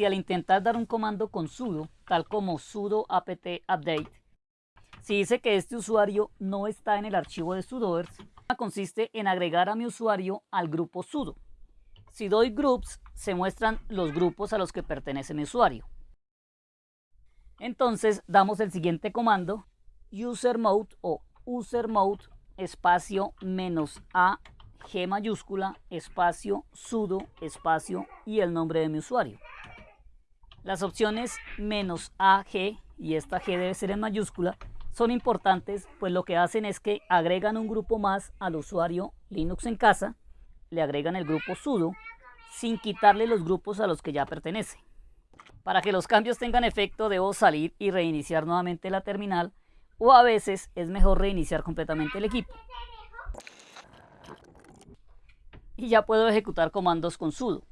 si al intentar dar un comando con sudo, tal como sudo apt update, si dice que este usuario no está en el archivo de sudoers, consiste en agregar a mi usuario al grupo sudo. Si doy groups, se muestran los grupos a los que pertenece mi usuario. Entonces damos el siguiente comando, usermode o usermode espacio menos a g mayúscula espacio sudo espacio y el nombre de mi usuario. Las opciones menos AG, y esta G debe ser en mayúscula, son importantes pues lo que hacen es que agregan un grupo más al usuario Linux en casa, le agregan el grupo sudo sin quitarle los grupos a los que ya pertenece. Para que los cambios tengan efecto debo salir y reiniciar nuevamente la terminal o a veces es mejor reiniciar completamente el equipo. Y ya puedo ejecutar comandos con sudo.